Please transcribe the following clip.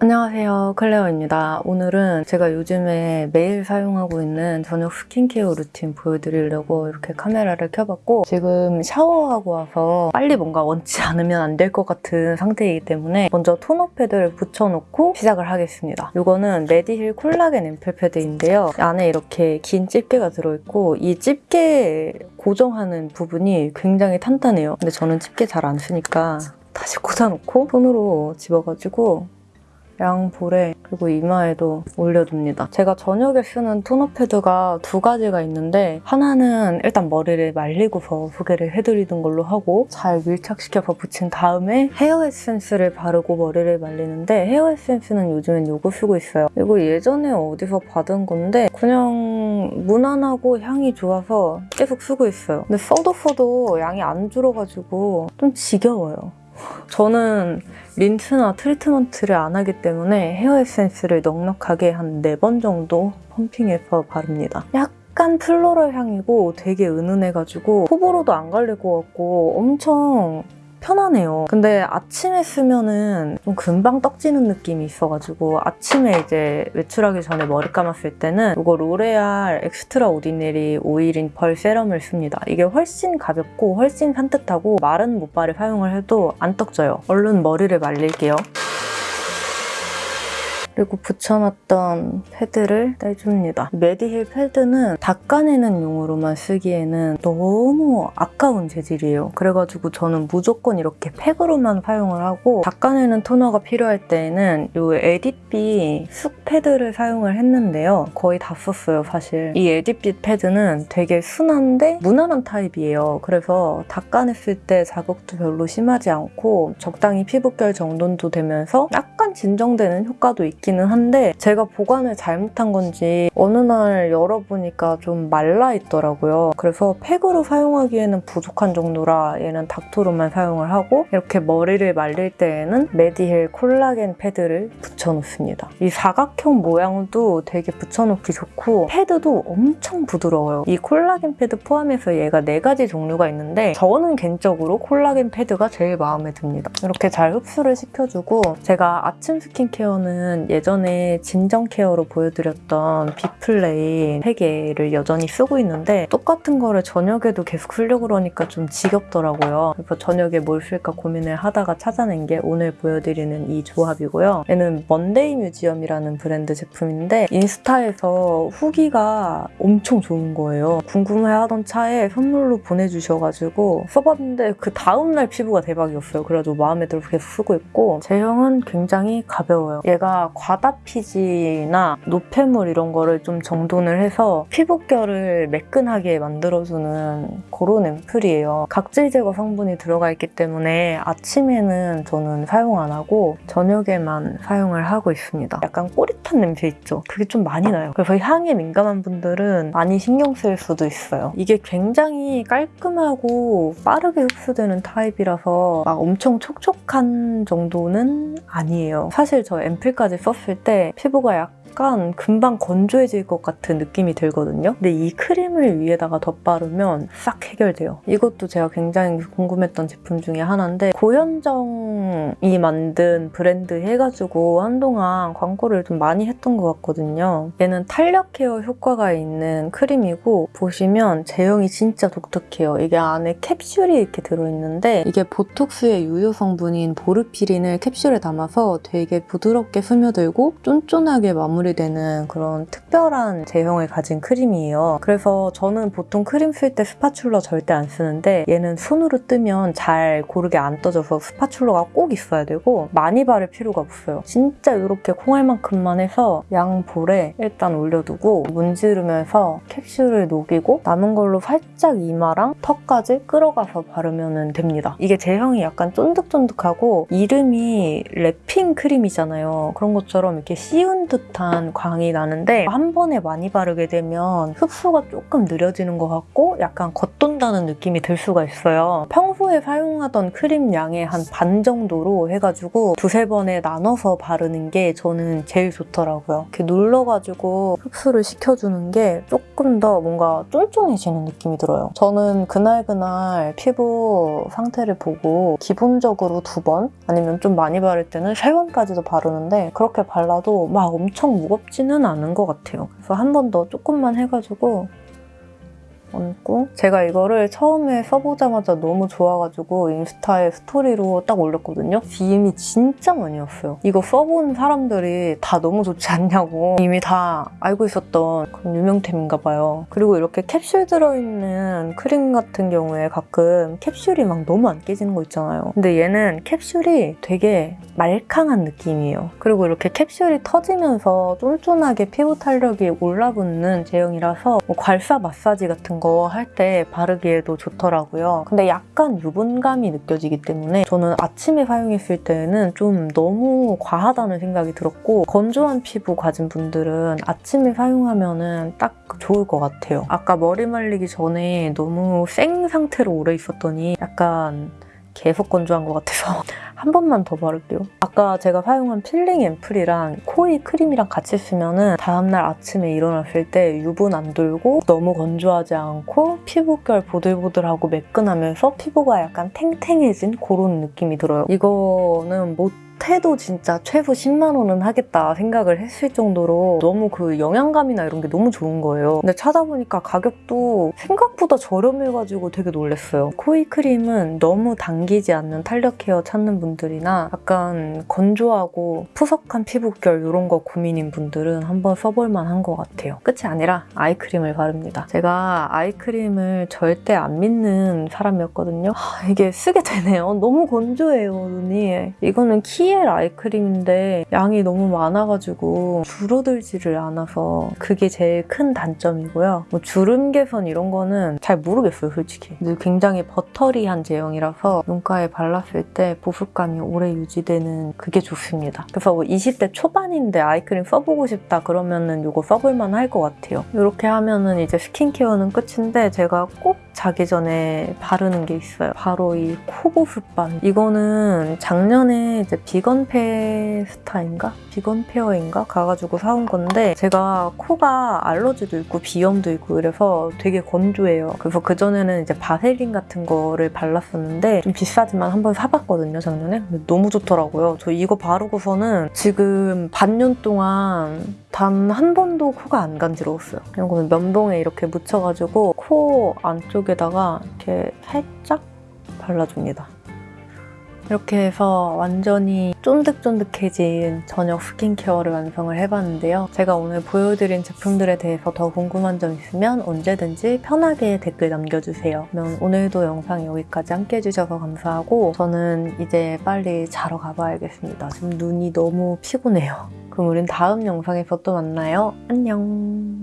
안녕하세요. 클레어입니다. 오늘은 제가 요즘에 매일 사용하고 있는 저녁 스킨케어 루틴 보여드리려고 이렇게 카메라를 켜봤고 지금 샤워하고 와서 빨리 뭔가 얹지 않으면 안 될 것 같은 상태이기 때문에 먼저 토너 패드를 붙여놓고 시작을 하겠습니다. 이거는 메디힐 콜라겐 앰플 패드인데요. 안에 이렇게 긴 집게가 들어있고 이 집게 고정하는 부분이 굉장히 탄탄해요. 근데 저는 집게 잘 안 쓰니까 다시 꽂아놓고 손으로 집어가지고 양 볼에 그리고 이마에도 올려둡니다. 제가 저녁에 쓰는 토너 패드가 두 가지가 있는데 하나는 일단 머리를 말리고서 소개를 해드리는 걸로 하고 잘 밀착시켜서 붙인 다음에 헤어 에센스를 바르고 머리를 말리는데 헤어 에센스는 요즘엔 이거 쓰고 있어요. 이거 예전에 어디서 받은 건데 그냥 무난하고 향이 좋아서 계속 쓰고 있어요. 근데 써도 써도 양이 안 줄어가지고 좀 지겨워요. 저는 린스나 트리트먼트를 안 하기 때문에 헤어 에센스를 넉넉하게 한 4번 정도 펌핑해서 바릅니다. 약간 floral 향이고 되게 은은해가지고 호불호도 안 갈릴 것 같고 엄청 편하네요. 근데 아침에 쓰면은 좀 금방 떡지는 느낌이 있어가지고 아침에 이제 외출하기 전에 머리 감았을 때는 이거 로레알 엑스트라 오디네리 오일인 펄 세럼을 씁니다. 이게 훨씬 가볍고 훨씬 산뜻하고 마른 모발에 사용을 해도 안 떡져요. 얼른 머리를 말릴게요. 그리고 붙여놨던 패드를 떼줍니다. 메디힐 패드는 닦아내는 용으로만 쓰기에는 너무 아까운 재질이에요. 그래가지고 저는 무조건 이렇게 팩으로만 사용을 하고 닦아내는 토너가 필요할 때에는 이 에디비 쑥 패드를 사용을 했는데요. 거의 다 썼어요, 사실. 이 에디비 패드는 되게 순한데 무난한 타입이에요. 그래서 닦아냈을 때 자극도 별로 심하지 않고 적당히 피부결 정돈도 되면서 약간 진정되는 효과도 있기는 한데 제가 보관을 잘못한 건지 어느 날 열어보니까 좀 말라 있더라고요. 그래서 팩으로 사용하기에는 부족한 정도라 얘는 닥토로만 사용을 하고 이렇게 머리를 말릴 때에는 메디힐 콜라겐 패드를 붙여놓습니다. 이 사각형 모양도 되게 붙여놓기 좋고 패드도 엄청 부드러워요. 이 콜라겐 패드 포함해서 얘가 네 가지 종류가 있는데 저는 개인적으로 콜라겐 패드가 제일 마음에 듭니다. 이렇게 잘 흡수를 시켜주고 제가 아침 스킨케어는 예전에 진정 케어로 보여드렸던 비플레인 3개를 여전히 쓰고 있는데 똑같은 거를 저녁에도 계속 쓰려고 그러니까 좀 지겹더라고요. 그래서 저녁에 뭘 쓸까 고민을 하다가 찾아낸 게 오늘 보여드리는 이 조합이고요. 얘는 먼데이 뮤지엄이라는 브랜드 제품인데 인스타에서 후기가 엄청 좋은 거예요. 궁금해하던 차에 선물로 보내주셔가지고 써봤는데 그 다음날 피부가 대박이었어요. 그래가지고 마음에 들어서 계속 쓰고 있고 제형은 굉장히 가벼워요. 얘가 과다피지나 노폐물 이런 거를 좀 정돈을 해서 피부결을 매끈하게 만들어주는 그런 앰플이에요. 각질 제거 성분이 들어가 있기 때문에 아침에는 저는 사용 안 하고 저녁에만 사용을 하고 있습니다. 약간 꼬릿한 냄새 있죠? 그게 좀 많이 나요. 그래서 향에 민감한 분들은 많이 신경 쓸 수도 있어요. 이게 굉장히 깔끔하고 빠르게 흡수되는 타입이라서 막 엄청 촉촉한 정도는 아니에요. 사실 저 앰플까지 썼을 때 피부가 약간 금방 건조해질 것 같은 느낌이 들거든요. 근데 이 크림을 위에다가 덧바르면 싹 해결돼요. 이것도 제가 굉장히 궁금했던 제품 중에 하나인데 고현정이 만든 브랜드 해가지고 한동안 광고를 좀 많이 했던 것 같거든요. 얘는 탄력 케어 효과가 있는 크림이고 보시면 제형이 진짜 독특해요. 이게 안에 캡슐이 이렇게 들어있는데 이게 보톡스의 유효 성분인 보르피린을 캡슐에 담아서 되게 부드럽게 스며들고 쫀쫀하게 마무리 되는 그런 특별한 제형을 가진 크림이에요. 그래서 저는 보통 크림 쓸 때 spatula 절대 안 쓰는데 얘는 손으로 뜨면 잘 고르게 안 떠져서 spatula가 꼭 있어야 되고 많이 바를 필요가 없어요. 진짜 이렇게 콩알만큼만 해서 양 볼에 일단 올려두고 문지르면서 캡슐을 녹이고 남은 걸로 살짝 이마랑 턱까지 끌어가서 바르면 됩니다. 이게 제형이 약간 쫀득쫀득하고 이름이 wrapping 크림이잖아요. 그런 것처럼 이렇게 씌운 듯한 촉촉한 광이 나는데 한 번에 많이 바르게 되면 흡수가 조금 느려지는 것 같고 약간 겉돈다는 느낌이 들 수가 있어요. 평소에 사용하던 크림 양의 한 반 정도로 해가지고 두세 번에 나눠서 바르는 게 저는 제일 좋더라고요. 이렇게 눌러가지고 흡수를 시켜주는 게 조금 더 뭔가 쫀쫀해지는 느낌이 들어요. 저는 그날그날 피부 상태를 보고 기본적으로 두 번 아니면 좀 많이 바를 때는 세 번까지도 바르는데 그렇게 발라도 막 엄청 무겁지는 않은 것 같아요. 그래서 한 번 더 조금만 해가지고 얹고 제가 이거를 처음에 써보자마자 너무 좋아가지고 인스타에 스토리로 딱 올렸거든요. DM이 진짜 많이 왔어요. 이거 써본 사람들이 다 너무 좋지 않냐고 이미 다 알고 있었던 그런 유명템인가 봐요. 그리고 이렇게 캡슐 들어있는 크림 같은 경우에 가끔 캡슐이 막 너무 안 깨지는 거 있잖아요. 근데 얘는 캡슐이 되게 말캉한 느낌이에요. 그리고 이렇게 캡슐이 터지면서 쫀쫀하게 피부 탄력이 올라붙는 제형이라서 뭐 괄사 마사지 같은 거 할 때 바르기에도 좋더라고요. 근데 약간 유분감이 느껴지기 때문에 저는 아침에 사용했을 때는 좀 너무 과하다는 생각이 들었고 건조한 피부 가진 분들은 아침에 사용하면 딱 좋을 것 같아요. 아까 머리 말리기 전에 너무 생 상태로 오래 있었더니 약간 계속 건조한 것 같아서 한 번만 더 바를게요. 아까 제가 사용한 필링 앰플이랑 코이 크림이랑 같이 쓰면 은 다음날 아침에 일어났을 때 유분 안 돌고 너무 건조하지 않고 피부결 보들보들하고 매끈하면서 피부가 약간 탱탱해진 그런 느낌이 들어요. 이거는 못 해도 진짜 최소 10만 원은 하겠다 생각을 했을 정도로 너무 그 영양감이나 이런 게 너무 좋은 거예요. 근데 찾아보니까 가격도 생각보다 저렴해가지고 되게 놀랐어요. 코이 크림은 너무 당기지 않는 탄력 케어 찾는 분들이나 약간 건조하고 푸석한 피부결 이런 거 고민인 분들은 한번 써볼 만한 것 같아요. 끝이 아니라 아이크림을 바릅니다. 제가 아이크림을 절대 안 믿는 사람이었거든요. 하, 이게 쓰게 되네요. 너무 건조해요, 눈이. 이거는 키엘 아이크림인데 양이 너무 많아가지고 줄어들지를 않아서 그게 제일 큰 단점이고요. 뭐 주름 개선 이런 거는 잘 모르겠어요, 솔직히. 굉장히 버터리한 제형이라서 눈가에 발랐을 때 보습감이 오래 유지되는 그게 좋습니다. 그래서 뭐 20대 초반인데 아이크림 써보고 싶다 그러면은 이거 써볼만 할 것 같아요. 이렇게 하면은 이제 스킨케어는 끝인데 제가 꼭 자기 전에 바르는 게 있어요. 바로 이 코보습밤. 이거는 작년에 이제 비건 페스타인가? 비건 페어인가? 가가지고 사온 건데 제가 코가 알러지도 있고 비염도 있고 이래서 되게 건조해요. 그래서 그전에는 이제 바세린 같은 거를 발랐었는데 좀 비싸지만 한번 사봤거든요, 작년에. 너무 좋더라고요. 저 이거 바르고서는 지금 반년 동안 단 한 번도 코가 안 간지러웠어요. 이거는 면봉에 이렇게 묻혀가지고 코 안쪽에다가 이렇게 살짝 발라줍니다. 이렇게 해서 완전히 쫀득쫀득해진 저녁 스킨케어를 완성을 해봤는데요. 제가 오늘 보여드린 제품들에 대해서 더 궁금한 점 있으면 언제든지 편하게 댓글 남겨주세요. 그러면 오늘도 영상 여기까지 함께 해주셔서 감사하고 저는 이제 빨리 자러 가봐야겠습니다. 지금 눈이 너무 피곤해요. 그럼 우린 다음 영상에서 또 만나요. 안녕.